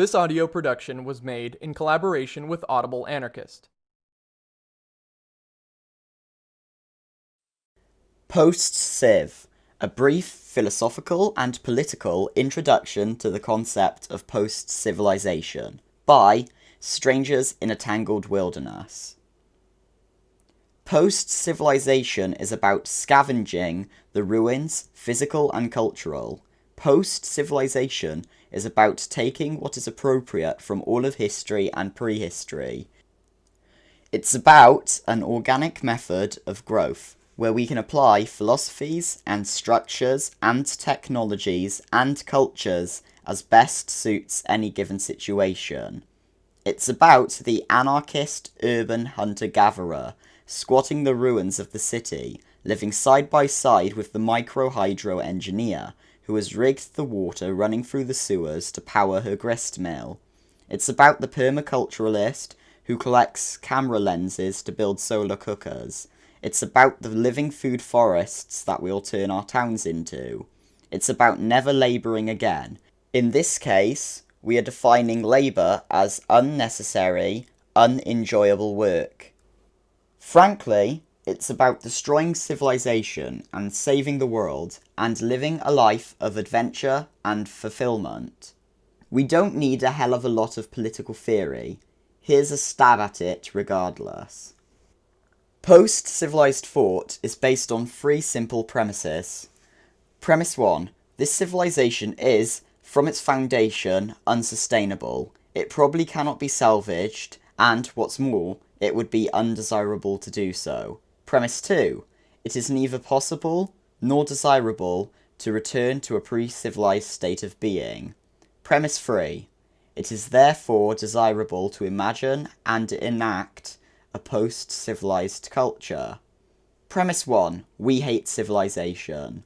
This audio production was made in collaboration with Audible Anarchist. Post Civ, a brief philosophical and political introduction to the concept of post civilization by Strangers in a Tangled Wilderness. Post civilization is about scavenging the ruins, physical and cultural. Post civilization is about taking what is appropriate from all of history and prehistory. It's about an organic method of growth where we can apply philosophies and structures and technologies and cultures as best suits any given situation. It's about the anarchist urban hunter-gatherer, squatting the ruins of the city, living side by side with the micro-hydro engineer, who has rigged the water running through the sewers to power her grist mill. It's about the permaculturalist, who collects camera lenses to build solar cookers. It's about the living food forests that we'll turn our towns into. It's about never labouring again. In this case, we are defining labour as unnecessary, unenjoyable work. Frankly, it's about destroying civilization and saving the world and living a life of adventure and fulfillment. We don't need a hell of a lot of political theory. Here's a stab at it regardless. Post-civilized thought is based on three simple premises. Premise 1. This civilization is, from its foundation, unsustainable. It probably cannot be salvaged, and, what's more, it would be undesirable to do so. Premise 2. It is neither possible nor desirable to return to a pre-civilized state of being. Premise 3. It is therefore desirable to imagine and enact a post-civilized culture. Premise 1. We hate civilization.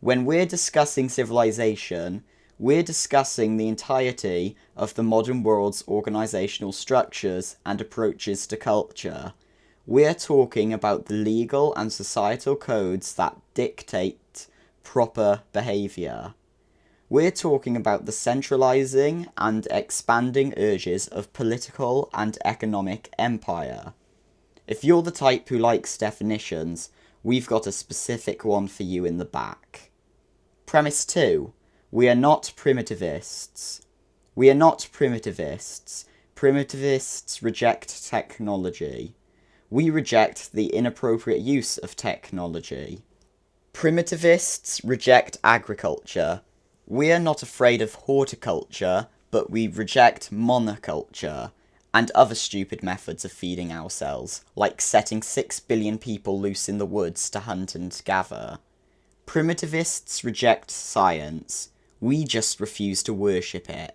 When we're discussing civilization, we're discussing the entirety of the modern world's organisational structures and approaches to culture. We're talking about the legal and societal codes that dictate proper behaviour. We're talking about the centralising and expanding urges of political and economic empire. If you're the type who likes definitions, we've got a specific one for you in the back. Premise 2. We are not primitivists. We are not primitivists. Primitivists reject technology. We reject the inappropriate use of technology. Primitivists reject agriculture. We are not afraid of horticulture, but we reject monoculture and other stupid methods of feeding ourselves, like setting six billion people loose in the woods to hunt and gather. Primitivists reject science. We just refuse to worship it.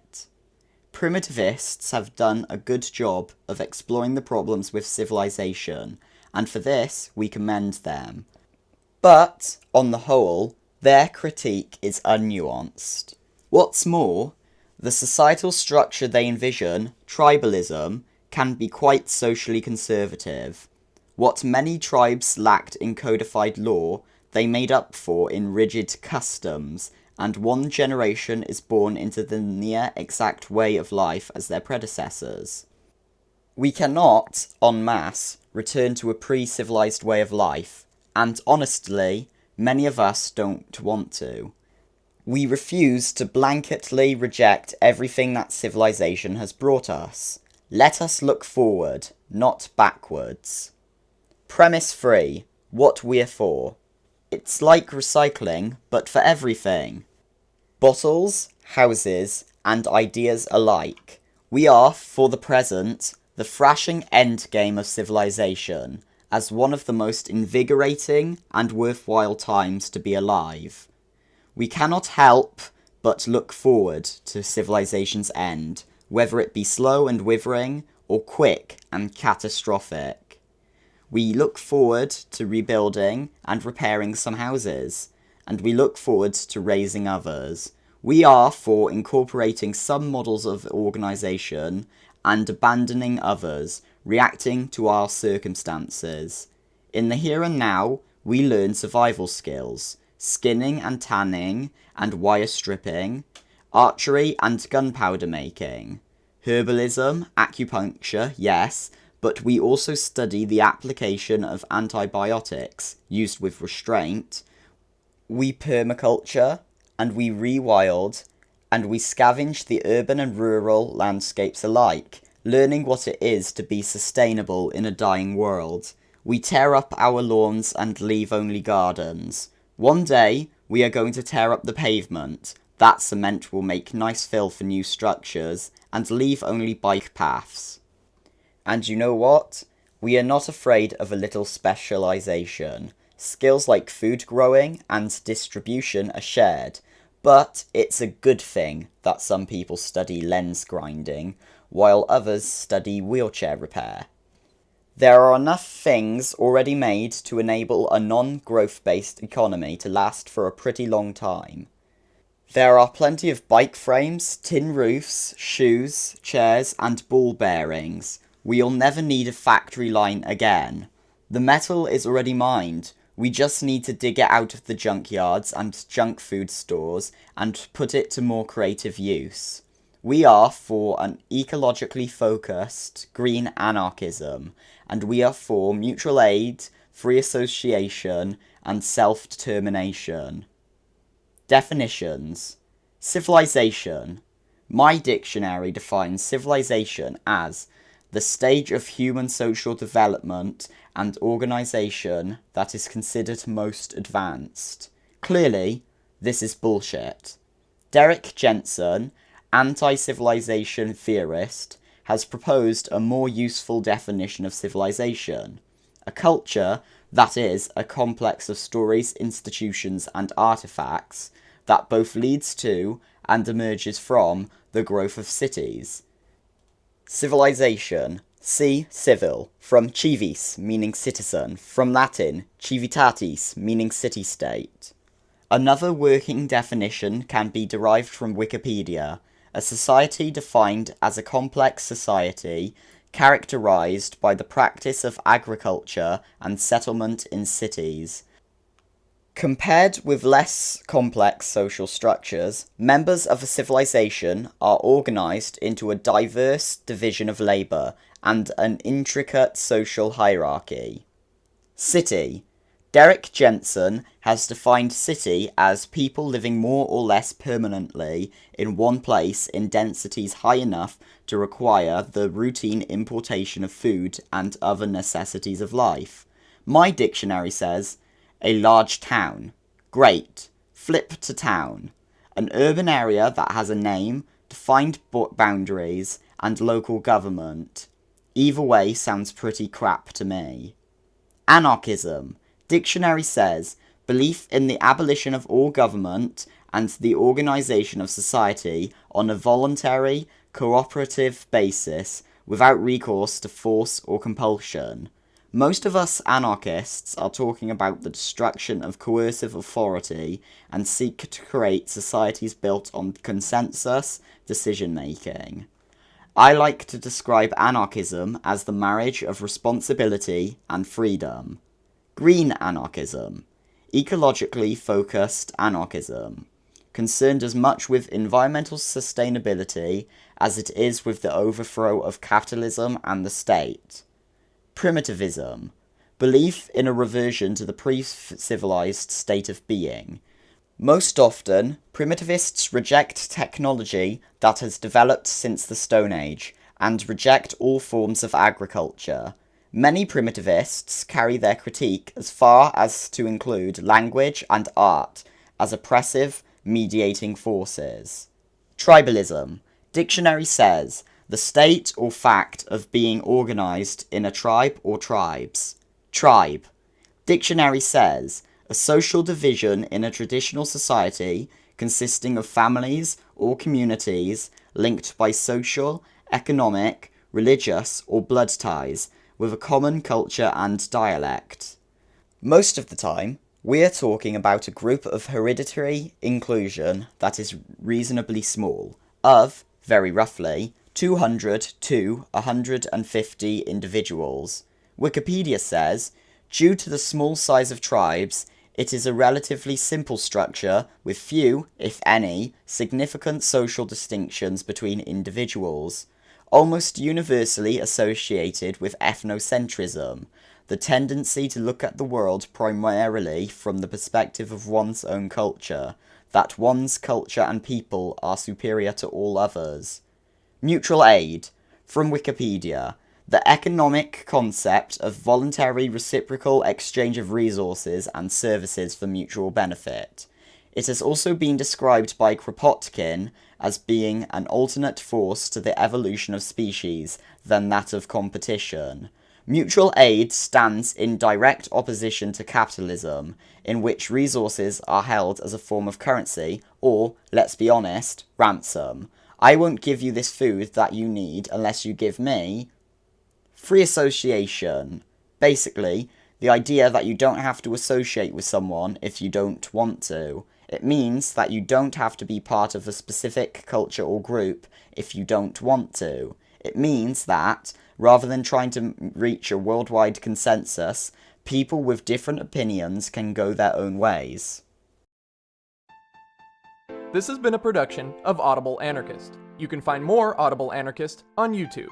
Primitivists have done a good job of exploring the problems with civilization, and for this we commend them. But, on the whole, their critique is unnuanced. What's more, the societal structure they envision, tribalism, can be quite socially conservative. What many tribes lacked in codified law, they made up for in rigid customs, and one generation is born into the near exact way of life as their predecessors. We cannot, en masse, return to a pre-civilized way of life, and honestly, many of us don't want to. We refuse to blanketly reject everything that civilization has brought us. Let us look forward, not backwards. Premise 3. What we're for. It's like recycling, but for everything. Bottles, houses, and ideas alike. We are, for the present, the thrashing endgame of civilization, as one of the most invigorating and worthwhile times to be alive. We cannot help but look forward to civilization's end, whether it be slow and withering, or quick and catastrophic. We look forward to rebuilding and repairing some houses, and we look forward to raising others. We are for incorporating some models of organisation and abandoning others, reacting to our circumstances. In the here and now, we learn survival skills, skinning and tanning, and wire stripping. archery and gunpowder making, herbalism, acupuncture, yes, but we also study the application of antibiotics used with restraint. We permaculture and we rewild and we scavenge the urban and rural landscapes alike, learning what it is to be sustainable in a dying world. We tear up our lawns and leave only gardens. One day, we are going to tear up the pavement. That cement will make nice fill for new structures and leave only bike paths. And you know what? We are not afraid of a little specialisation. Skills like food growing and distribution are shared, but it's a good thing that some people study lens grinding, while others study wheelchair repair. There are enough things already made to enable a non-growth based economy to last for a pretty long time. There are plenty of bike frames, tin roofs, shoes, chairs and ball bearings, We'll never need a factory line again. The metal is already mined. We just need to dig it out of the junkyards and junk food stores and put it to more creative use. We are for an ecologically focused green anarchism, and we are for mutual aid, free association, and self-determination. Definitions. Civilization. My dictionary defines civilization as the stage of human social development and organisation that is considered most advanced. Clearly, this is bullshit. Derrick Jensen, anti-civilization theorist, has proposed a more useful definition of civilization. A culture that is a complex of stories, institutions and artifacts that both leads to and emerges from the growth of cities, Civilization. See civil, from civis, meaning citizen, from Latin civitatis, meaning city-state. Another working definition can be derived from Wikipedia, a society defined as a complex society characterized by the practice of agriculture and settlement in cities, Compared with less complex social structures, members of a civilization are organized into a diverse division of labor and an intricate social hierarchy. City. Derrick Jensen has defined city as people living more or less permanently in one place in densities high enough to require the routine importation of food and other necessities of life. My dictionary says a large town. Great. Flip to town. An urban area that has a name, defined boundaries, and local government. Either way sounds pretty crap to me. Anarchism. Dictionary says, belief in the abolition of all government and the organisation of society on a voluntary, cooperative basis without recourse to force or compulsion. Most of us anarchists are talking about the destruction of coercive authority and seek to create societies built on consensus decision making. I like to describe anarchism as the marriage of responsibility and freedom. Green anarchism. Ecologically focused anarchism. Concerned as much with environmental sustainability as it is with the overthrow of capitalism and the state. Primitivism. Belief in a reversion to the pre-civilized state of being. Most often, primitivists reject technology that has developed since the Stone Age, and reject all forms of agriculture. Many primitivists carry their critique as far as to include language and art as oppressive, mediating forces. Tribalism. Dictionary says, the state or fact of being organized in a tribe or tribes. Tribe. Dictionary says, a social division in a traditional society consisting of families or communities linked by social, economic, religious or blood ties with a common culture and dialect. Most of the time, we are talking about a group of hereditary inclusion that is reasonably small, of, very roughly, 200 to 150 individuals. Wikipedia says, due to the small size of tribes, It is a relatively simple structure with few, if any, significant social distinctions between individuals, almost universally associated with ethnocentrism, the tendency to look at the world primarily from the perspective of one's own culture, that one's culture and people are superior to all others. Mutual aid, from Wikipedia, the economic concept of voluntary reciprocal exchange of resources and services for mutual benefit. It has also been described by Kropotkin as being an alternate force to the evolution of species than that of competition. Mutual aid stands in direct opposition to capitalism, in which resources are held as a form of currency, or, let's be honest, ransom. I won't give you this food that you need unless you give me Free association. Basically, the idea that you don't have to associate with someone if you don't want to. It means that you don't have to be part of a specific culture or group if you don't want to. It means that, rather than trying to reach a worldwide consensus, people with different opinions can go their own ways. This has been a production of Audible Anarchist. You can find more Audible Anarchist on YouTube.